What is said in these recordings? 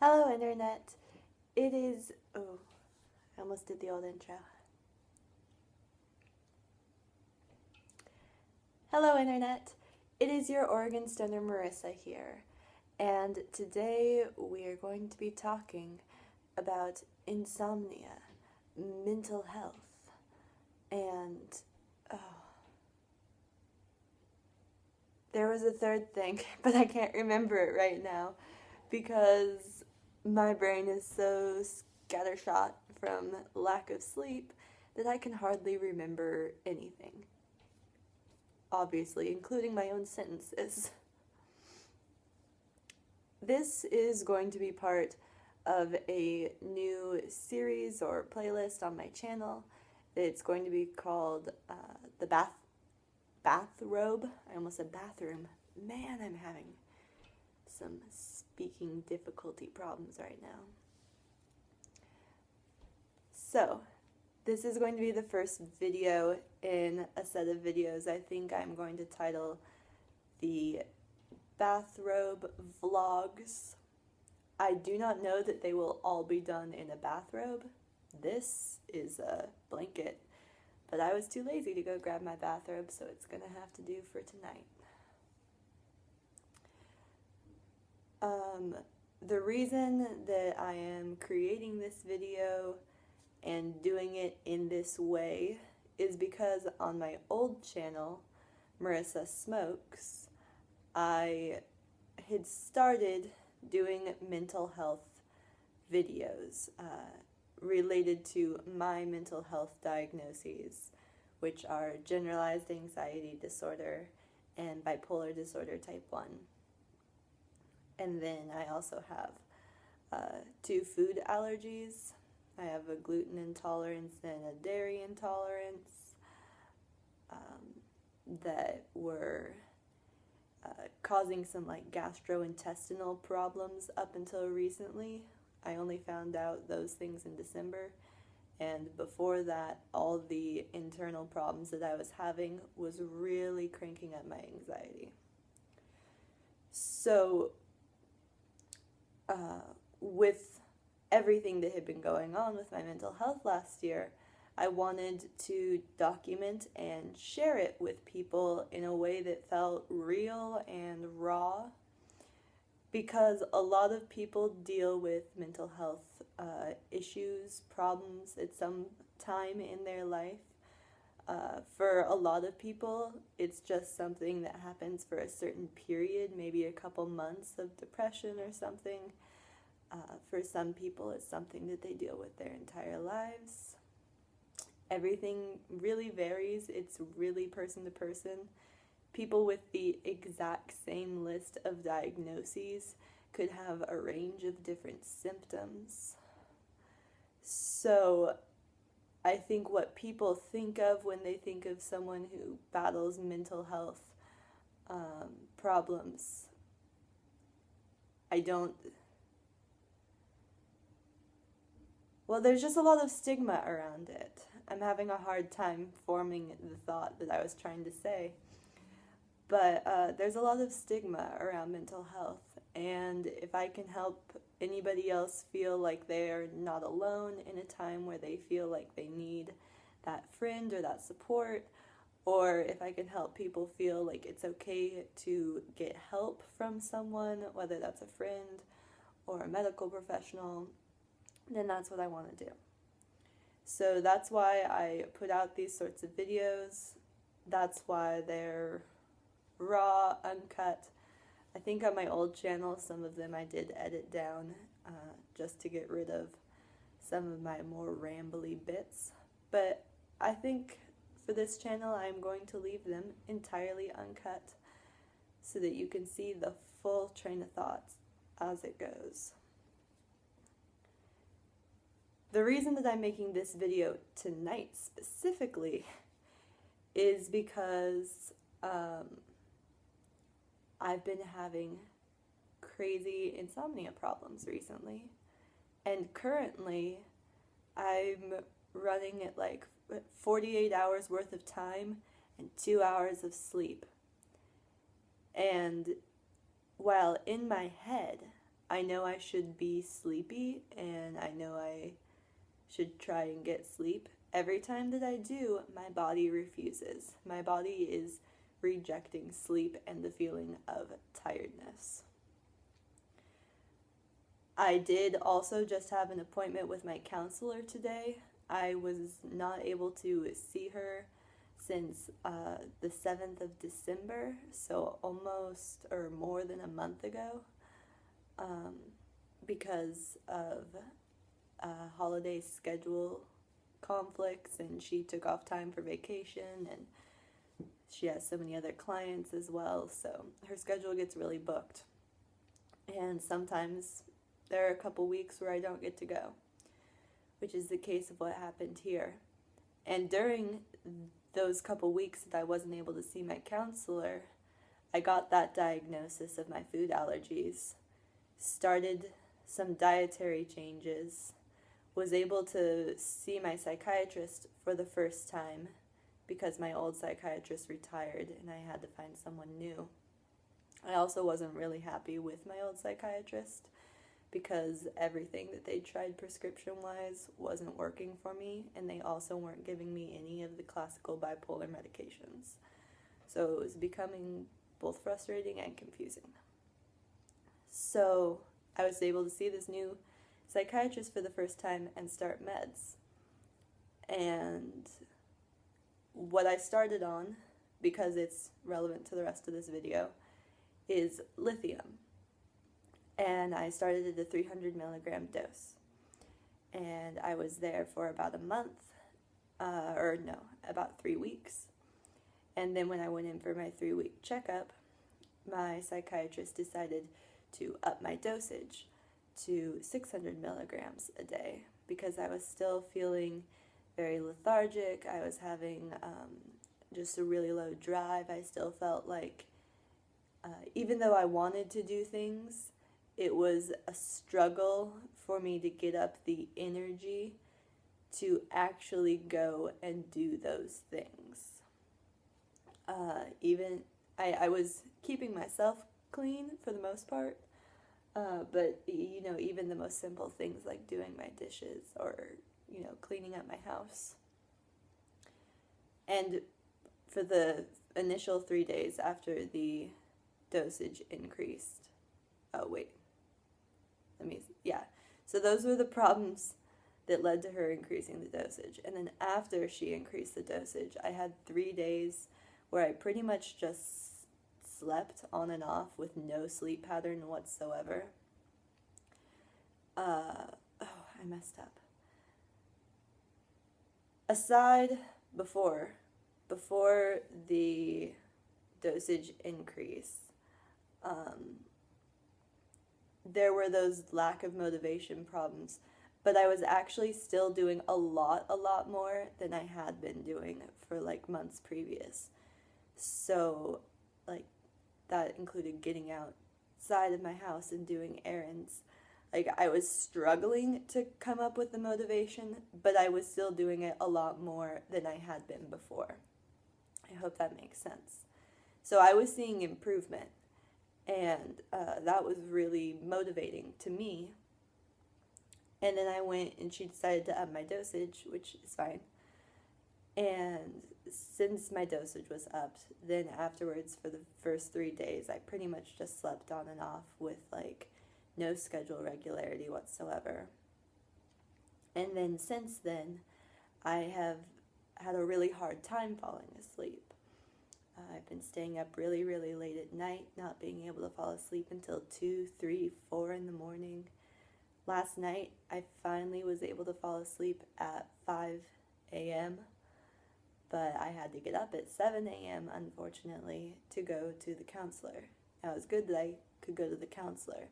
Hello, Internet. It is. Oh, I almost did the old intro. Hello, Internet. It is your Oregon Stoner Marissa here, and today we are going to be talking about insomnia, mental health, and. Oh. There was a third thing, but I can't remember it right now because my brain is so scattershot from lack of sleep that I can hardly remember anything. Obviously, including my own sentences. This is going to be part of a new series or playlist on my channel. It's going to be called uh, the bath bathrobe. I almost said bathroom. Man, I'm having some speaking difficulty problems right now. So, this is going to be the first video in a set of videos I think I'm going to title the bathrobe vlogs. I do not know that they will all be done in a bathrobe. This is a blanket, but I was too lazy to go grab my bathrobe, so it's gonna have to do for tonight. Um, the reason that I am creating this video and doing it in this way is because on my old channel, Marissa Smokes, I had started doing mental health videos uh, related to my mental health diagnoses, which are generalized anxiety disorder and bipolar disorder type 1. And then I also have uh, two food allergies. I have a gluten intolerance and a dairy intolerance um, that were uh, causing some like gastrointestinal problems up until recently. I only found out those things in December. And before that, all the internal problems that I was having was really cranking up my anxiety. So uh, with everything that had been going on with my mental health last year, I wanted to document and share it with people in a way that felt real and raw because a lot of people deal with mental health uh, issues, problems at some time in their life. Uh, for a lot of people, it's just something that happens for a certain period, maybe a couple months of depression or something. Uh, for some people, it's something that they deal with their entire lives. Everything really varies, it's really person to person. People with the exact same list of diagnoses could have a range of different symptoms. So, I think what people think of when they think of someone who battles mental health um, problems, I don't. Well, there's just a lot of stigma around it. I'm having a hard time forming the thought that I was trying to say. But uh, there's a lot of stigma around mental health, and if I can help anybody else feel like they're not alone in a time where they feel like they need that friend or that support, or if I can help people feel like it's okay to get help from someone, whether that's a friend or a medical professional, then that's what I want to do. So that's why I put out these sorts of videos. That's why they're raw, uncut. I think on my old channel, some of them I did edit down uh, just to get rid of some of my more rambly bits. But I think for this channel, I'm going to leave them entirely uncut so that you can see the full train of thoughts as it goes. The reason that I'm making this video tonight specifically is because um, I've been having crazy insomnia problems recently. And currently, I'm running at like 48 hours worth of time and two hours of sleep. And while in my head, I know I should be sleepy and I know I should try and get sleep. Every time that I do, my body refuses. My body is rejecting sleep and the feeling of tiredness. I did also just have an appointment with my counselor today. I was not able to see her since uh, the 7th of December, so almost or more than a month ago, um, because of holiday schedule conflicts, and she took off time for vacation, and she has so many other clients as well, so her schedule gets really booked. And sometimes there are a couple weeks where I don't get to go, which is the case of what happened here. And during those couple weeks that I wasn't able to see my counselor, I got that diagnosis of my food allergies, started some dietary changes, was able to see my psychiatrist for the first time because my old psychiatrist retired and I had to find someone new. I also wasn't really happy with my old psychiatrist because everything that they tried prescription wise wasn't working for me, and they also weren't giving me any of the classical bipolar medications. So it was becoming both frustrating and confusing. So I was able to see this new psychiatrist for the first time and start meds. And what I started on, because it's relevant to the rest of this video, is lithium and I started at a 300 milligram dose. And I was there for about a month, uh, or no, about three weeks. And then when I went in for my three week checkup, my psychiatrist decided to up my dosage to 600 milligrams a day because I was still feeling very lethargic. I was having um, just a really low drive. I still felt like, uh, even though I wanted to do things, it was a struggle for me to get up the energy to actually go and do those things. Uh, even I, I was keeping myself clean for the most part, uh, but you know, even the most simple things like doing my dishes or you know, cleaning up my house. And for the initial three days after the dosage increased, oh wait, let me, yeah. So those were the problems that led to her increasing the dosage. And then after she increased the dosage, I had three days where I pretty much just slept on and off with no sleep pattern whatsoever. Uh, oh, I messed up. Aside before, before the dosage increase, um, there were those lack of motivation problems, but I was actually still doing a lot, a lot more than I had been doing for like months previous. So, like, that included getting outside of my house and doing errands. Like, I was struggling to come up with the motivation, but I was still doing it a lot more than I had been before. I hope that makes sense. So, I was seeing improvement and uh, that was really motivating to me. And then I went and she decided to up my dosage, which is fine. And since my dosage was upped, then afterwards for the first three days, I pretty much just slept on and off with like no schedule regularity whatsoever. And then since then, I have had a really hard time falling asleep. Uh, I've been staying up really, really late at night, not being able to fall asleep until 2, 3, 4 in the morning. Last night, I finally was able to fall asleep at 5 a.m., but I had to get up at 7 a.m., unfortunately, to go to the counselor. Now, it was good that I could go to the counselor.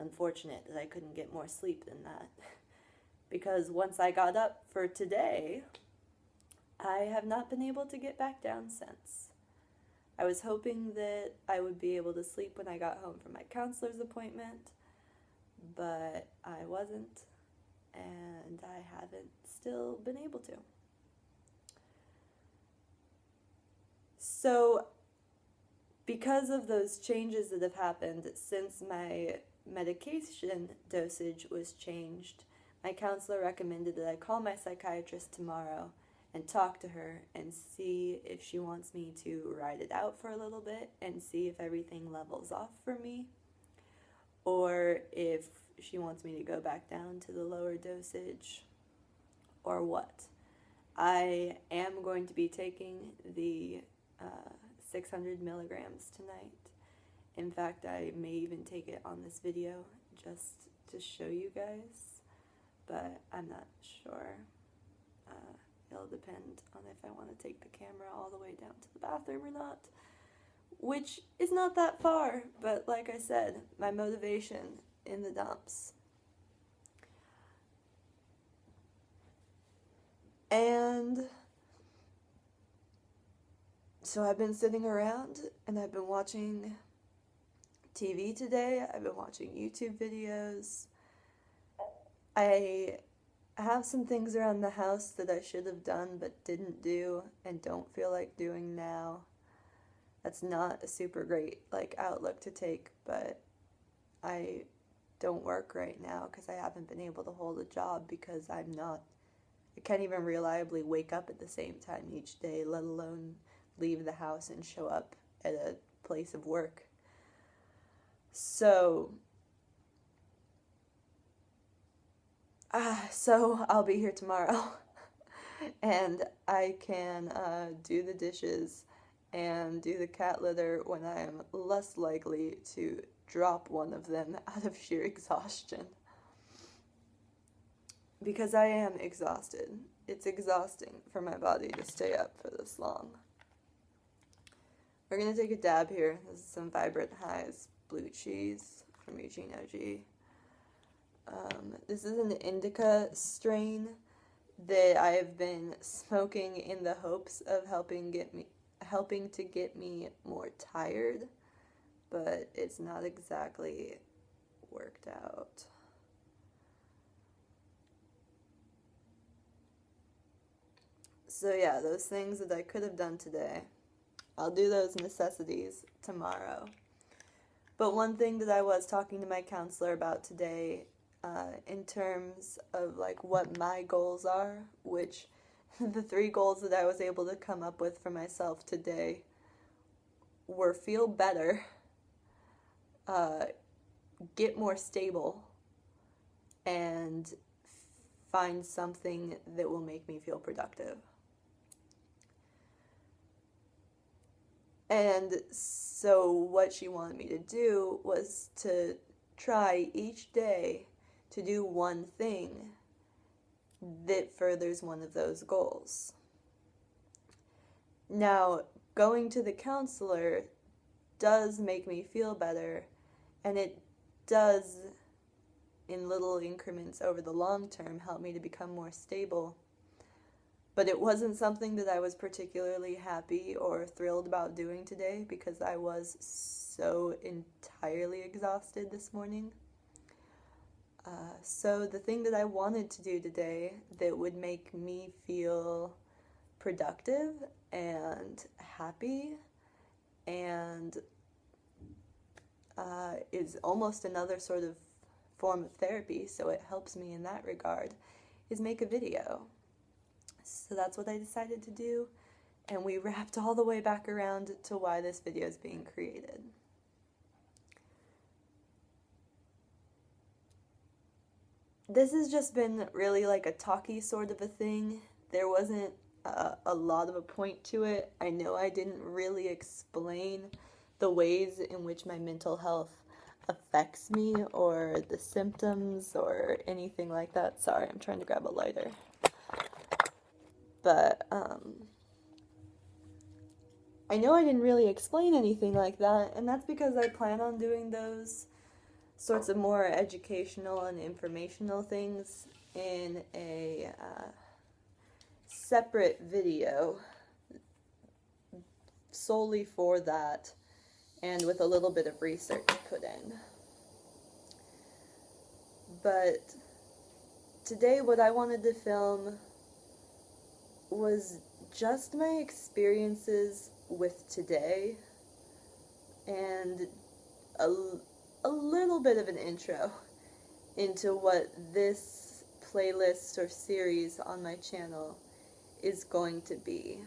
Unfortunate that I couldn't get more sleep than that. because once I got up for today, I have not been able to get back down since. I was hoping that I would be able to sleep when I got home from my counselor's appointment, but I wasn't, and I haven't still been able to. So, because of those changes that have happened since my medication dosage was changed, my counselor recommended that I call my psychiatrist tomorrow and talk to her and see if she wants me to ride it out for a little bit and see if everything levels off for me or if she wants me to go back down to the lower dosage or what. I am going to be taking the uh, 600 milligrams tonight. In fact, I may even take it on this video just to show you guys, but I'm not sure. Uh, it'll depend on if I want to take the camera all the way down to the bathroom or not, which is not that far, but like I said, my motivation in the dumps. And so I've been sitting around and I've been watching TV today. I've been watching YouTube videos. I have some things around the house that I should have done but didn't do and don't feel like doing now. That's not a super great like outlook to take, but I don't work right now because I haven't been able to hold a job because I'm not I can't even reliably wake up at the same time each day, let alone leave the house and show up at a place of work. So, uh, so I'll be here tomorrow, and I can uh, do the dishes and do the cat litter when I am less likely to drop one of them out of sheer exhaustion. Because I am exhausted. It's exhausting for my body to stay up for this long. We're going to take a dab here. This is some Vibrant Highs blue cheese from Eugene OG. Um, this is an indica strain that I have been smoking in the hopes of helping get me helping to get me more tired, but it's not exactly worked out. So yeah, those things that I could have done today I'll do those necessities tomorrow. But one thing that I was talking to my counselor about today, uh, in terms of like what my goals are, which the three goals that I was able to come up with for myself today were feel better, uh, get more stable, and find something that will make me feel productive. And so, what she wanted me to do was to try each day to do one thing that furthers one of those goals. Now, going to the counselor does make me feel better, and it does, in little increments over the long term, help me to become more stable but it wasn't something that I was particularly happy or thrilled about doing today because I was so entirely exhausted this morning. Uh, so, the thing that I wanted to do today that would make me feel productive and happy and uh, is almost another sort of form of therapy, so it helps me in that regard, is make a video. So that's what I decided to do, and we wrapped all the way back around to why this video is being created. This has just been really like a talky sort of a thing. There wasn't a, a lot of a point to it. I know I didn't really explain the ways in which my mental health affects me or the symptoms or anything like that. Sorry, I'm trying to grab a lighter. But um, I know I didn't really explain anything like that, and that's because I plan on doing those sorts of more educational and informational things in a uh, separate video solely for that and with a little bit of research put in. But today what I wanted to film was just my experiences with today and a, a little bit of an intro into what this playlist or series on my channel is going to be.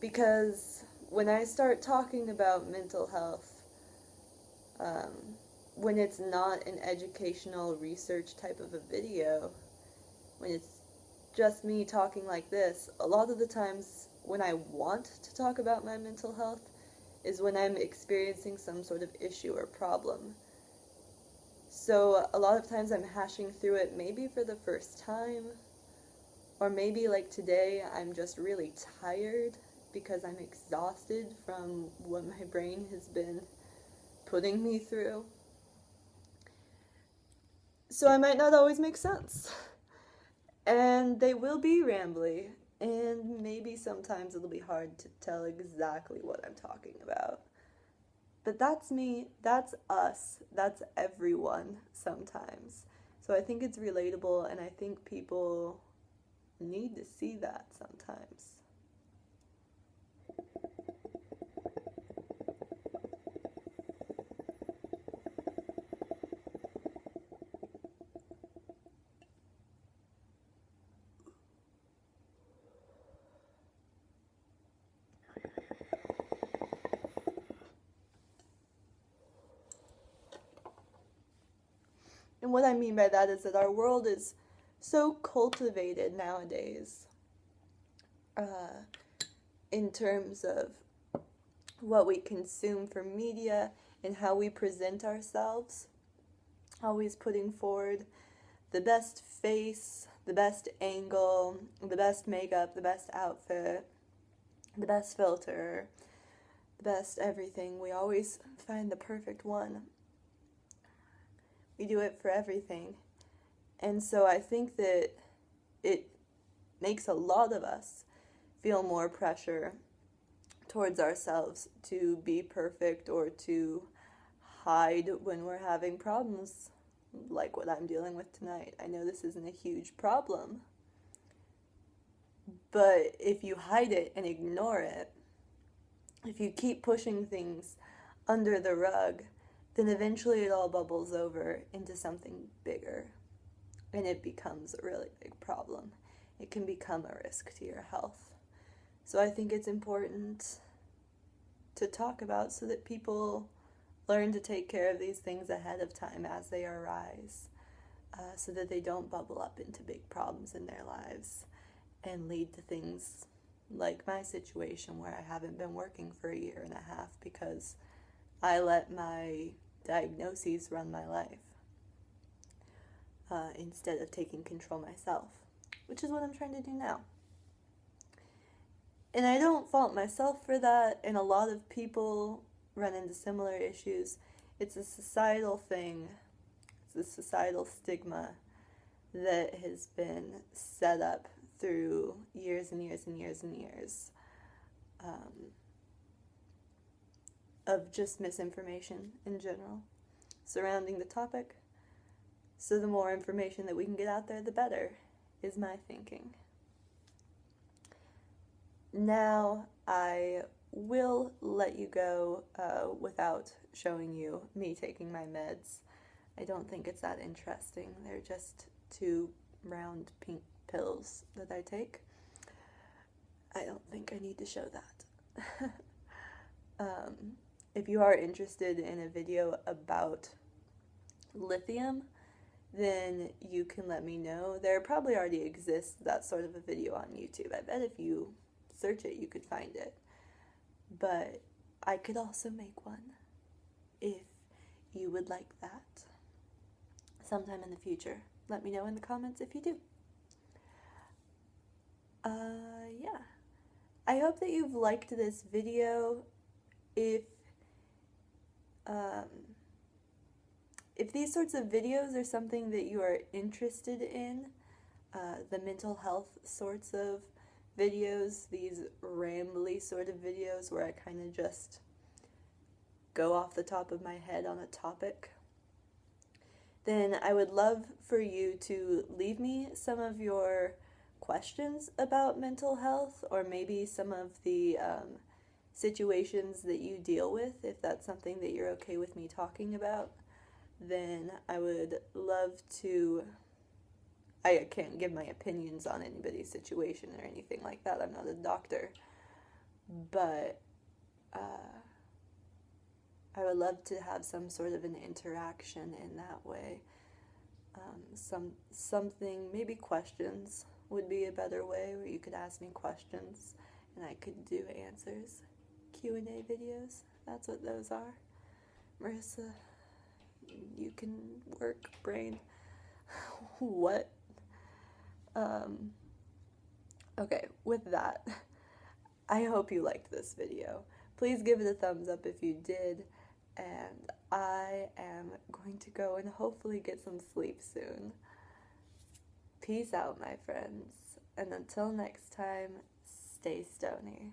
Because when I start talking about mental health, um, when it's not an educational research type of a video, when it's just me talking like this, a lot of the times when I want to talk about my mental health is when I'm experiencing some sort of issue or problem. So a lot of times I'm hashing through it maybe for the first time, or maybe like today I'm just really tired because I'm exhausted from what my brain has been putting me through. So I might not always make sense. And they will be rambly, and maybe sometimes it'll be hard to tell exactly what I'm talking about. But that's me, that's us, that's everyone sometimes. So I think it's relatable, and I think people need to see that sometimes. And what I mean by that is that our world is so cultivated nowadays uh, in terms of what we consume for media and how we present ourselves. Always putting forward the best face, the best angle, the best makeup, the best outfit, the best filter, the best everything. We always find the perfect one. We do it for everything. And so I think that it makes a lot of us feel more pressure towards ourselves to be perfect or to hide when we're having problems like what I'm dealing with tonight. I know this isn't a huge problem, but if you hide it and ignore it, if you keep pushing things under the rug, then eventually it all bubbles over into something bigger and it becomes a really big problem. It can become a risk to your health. So I think it's important to talk about so that people learn to take care of these things ahead of time as they arise uh, so that they don't bubble up into big problems in their lives and lead to things like my situation where I haven't been working for a year and a half because I let my diagnoses run my life uh, instead of taking control myself, which is what I'm trying to do now. And I don't fault myself for that, and a lot of people run into similar issues. It's a societal thing, it's a societal stigma that has been set up through years and years and years and years um, of just misinformation in general surrounding the topic. So the more information that we can get out there, the better, is my thinking. Now I will let you go uh, without showing you me taking my meds. I don't think it's that interesting. They're just two round pink pills that I take. I don't think I need to show that. um, if you are interested in a video about lithium, then you can let me know. There probably already exists that sort of a video on YouTube. I bet if you search it, you could find it. But I could also make one if you would like that sometime in the future. Let me know in the comments if you do. Uh, yeah. I hope that you've liked this video. If, um, if these sorts of videos are something that you are interested in, uh, the mental health sorts of videos, these rambly sort of videos where I kind of just go off the top of my head on a topic, then I would love for you to leave me some of your questions about mental health or maybe some of the um, situations that you deal with, if that's something that you're okay with me talking about, then I would love to. I can't give my opinions on anybody's situation or anything like that. I'm not a doctor. But uh, I would love to have some sort of an interaction in that way. Um, some something maybe questions would be a better way where you could ask me questions and I could do answers. Q&A videos. That's what those are. Marissa, you can work brain. what? Um, okay, with that, I hope you liked this video. Please give it a thumbs up if you did, and I am going to go and hopefully get some sleep soon. Peace out, my friends, and until next time, stay stony.